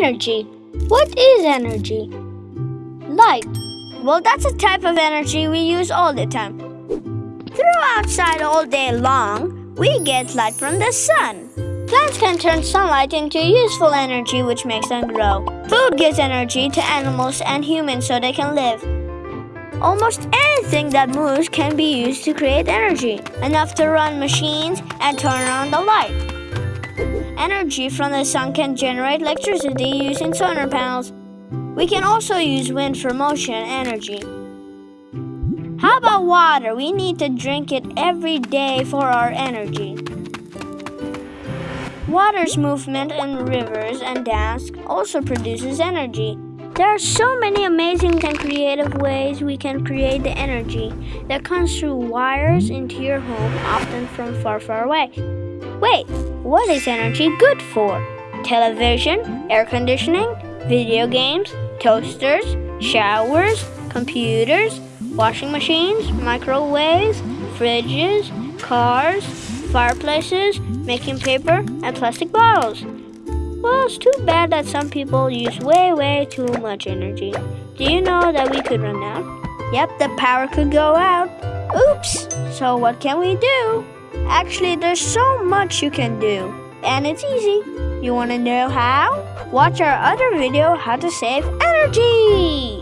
Energy. What is energy? Light. Well, that's a type of energy we use all the time. Through outside all day long, we get light from the sun. Plants can turn sunlight into useful energy which makes them grow. Food gives energy to animals and humans so they can live. Almost anything that moves can be used to create energy, enough to run machines and turn on the light. Energy from the sun can generate electricity using solar panels. We can also use wind for motion energy. How about water? We need to drink it every day for our energy. Water's movement in rivers and dams also produces energy. There are so many amazing and creative ways we can create the energy that comes through wires into your home, often from far, far away. Wait, what is energy good for? Television, air conditioning, video games, toasters, showers, computers, washing machines, microwaves, fridges, cars, fireplaces, making paper, and plastic bottles. Well, it's too bad that some people use way, way too much energy. Do you know that we could run out? Yep, the power could go out. Oops! So what can we do? Actually, there's so much you can do. And it's easy. You want to know how? Watch our other video, How to Save Energy!